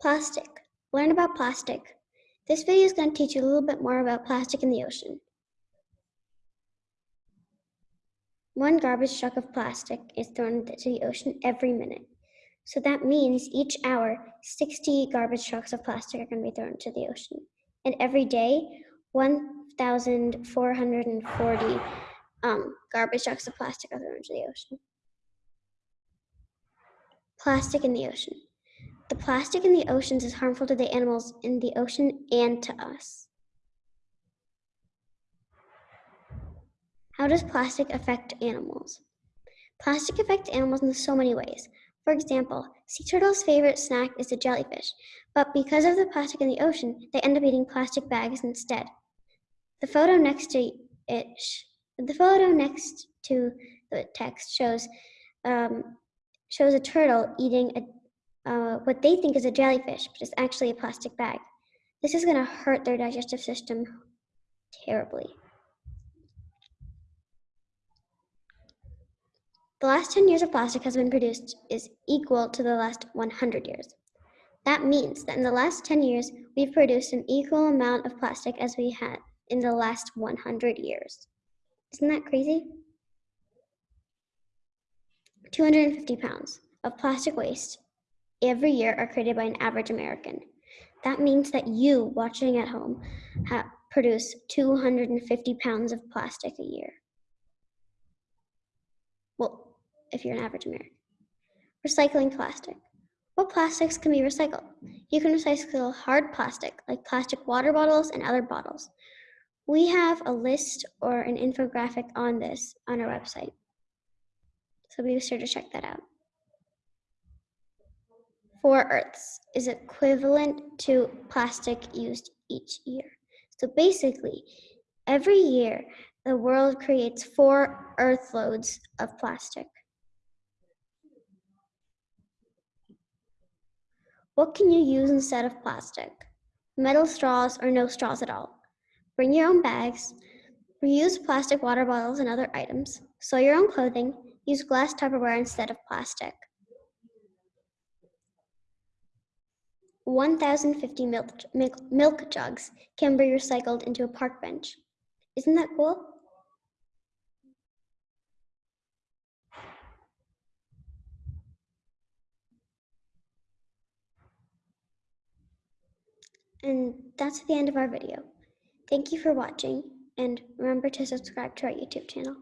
Plastic. Learn about plastic. This video is going to teach you a little bit more about plastic in the ocean. One garbage truck of plastic is thrown into the ocean every minute. So that means each hour, 60 garbage trucks of plastic are going to be thrown into the ocean. And every day, 1,440 um, garbage trucks of plastic are thrown into the ocean. Plastic in the ocean. The plastic in the oceans is harmful to the animals in the ocean and to us. How does plastic affect animals? Plastic affects animals in so many ways. For example, sea turtles' favorite snack is the jellyfish, but because of the plastic in the ocean, they end up eating plastic bags instead. The photo next to it, the photo next to the text shows um, shows a turtle eating a uh, what they think is a jellyfish, but it's actually a plastic bag. This is going to hurt their digestive system terribly. The last 10 years of plastic has been produced is equal to the last 100 years. That means that in the last 10 years, we've produced an equal amount of plastic as we had in the last 100 years. Isn't that crazy? 250 pounds of plastic waste every year are created by an average American. That means that you, watching at home, produce 250 pounds of plastic a year. Well, if you're an average American. Recycling plastic. What plastics can be recycled? You can recycle hard plastic, like plastic water bottles and other bottles. We have a list or an infographic on this on our website. So be sure to check that out four Earths is equivalent to plastic used each year. So basically, every year, the world creates four Earth loads of plastic. What can you use instead of plastic? Metal straws or no straws at all. Bring your own bags. Reuse plastic water bottles and other items. Sew your own clothing. Use glass Tupperware instead of plastic. 1,050 milk, milk, milk jugs can be recycled into a park bench. Isn't that cool? And that's the end of our video. Thank you for watching and remember to subscribe to our YouTube channel.